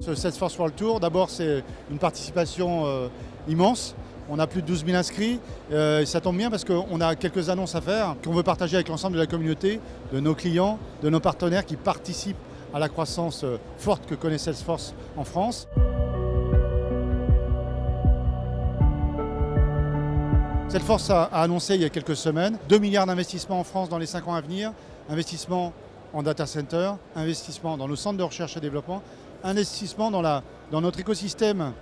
Ce Salesforce World Tour, d'abord c'est une participation euh, immense. On a plus de 12 000 inscrits. Euh, ça tombe bien parce qu'on a quelques annonces à faire qu'on veut partager avec l'ensemble de la communauté, de nos clients, de nos partenaires qui participent à la croissance euh, forte que connaît Salesforce en France. Salesforce a, annoncé il y a quelques semaines 2 milliards d'investissements en France dans les 5 ans à venir, investissement en data center, investissement dans nos centres de recherche et développement, investissement dans, notre écosystème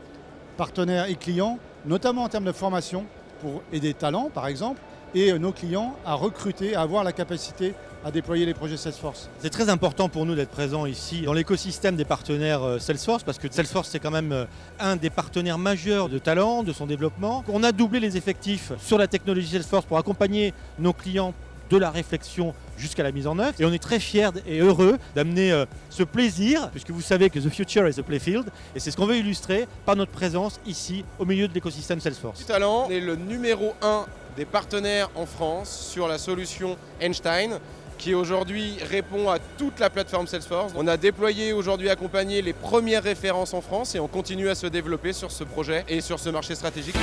partenaires et clients, notamment en termes de formation pour aider talents par exemple, et nos clients à recruter, à avoir la capacité à déployer les projets Salesforce. C'est très important pour nous d'être présents ici dans l'écosystème des partenaires euh, Salesforce parce que Salesforce c'est quand même euh, un des partenaires majeurs de talent, de son développement. On a doublé les effectifs sur la technologie Salesforce pour accompagner nos clients de la réflexion jusqu'à la mise en œuvre. Et on est très fiers et heureux d'amener euh, ce plaisir, puisque vous savez que the future is a playfield, et c'est ce qu'on veut illustrer par notre présence ici au milieu de l'écosystème Salesforce. Talent est le numéro 1 des partenaires en France sur la solution Einstein qui aujourd'hui répond à toute la plateforme Salesforce. On a déployé aujourd'hui accompagné les premières références en France et on continue à se développer sur ce projet et sur ce marché stratégique.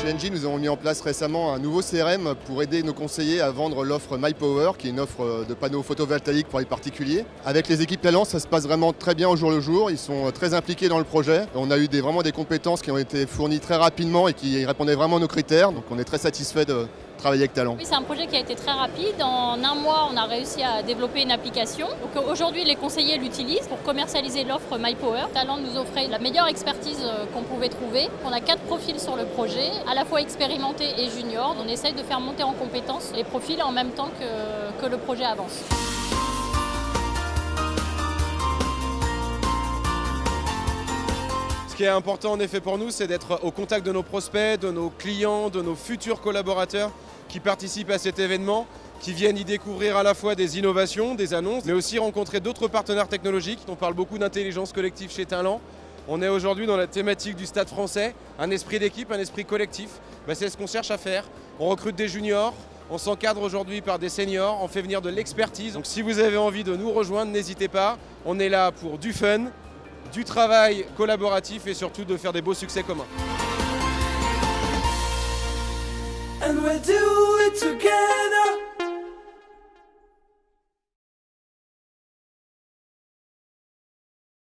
Chez Engie, nous avons mis en place récemment un nouveau CRM pour aider nos conseillers à vendre l'offre MyPower, qui est une offre de panneaux photovoltaïques pour les particuliers. Avec les équipes talents, ça se passe vraiment très bien au jour le jour. Ils sont très impliqués dans le projet. On a eu des, vraiment des compétences qui ont été fournies très rapidement et qui répondaient vraiment à nos critères. Donc on est très satisfait de, c'est un projet qui a été très rapide. En un mois, on a réussi à développer une application. Donc aujourd'hui, les conseillers l'utilisent pour commercialiser l'offre MyPower. Talent nous offrait la meilleure expertise euh, qu'on pouvait trouver. On a quatre profils sur le projet, à la fois expérimentés et juniors. On essaye de faire monter en compétences les profils en même temps que le projet avance. Qui est important en effet pour nous, c'est d'être au contact de nos prospects, de nos clients, de nos futurs collaborateurs qui participent à cet événement, qui viennent y découvrir à la fois des innovations, des annonces, mais aussi rencontrer d'autres partenaires technologiques. On parle beaucoup d'intelligence collective chez Talent. On est aujourd'hui dans la thématique du stade français, un esprit d'équipe, un esprit collectif. Ben, c'est ce qu'on cherche à faire. On recrute des juniors, on s'encadre aujourd'hui par des seniors, on fait venir de l'expertise. Donc si vous avez envie de nous rejoindre, n'hésitez pas. On est là pour du fun, du travail collaboratif et surtout de faire des beaux succès communs.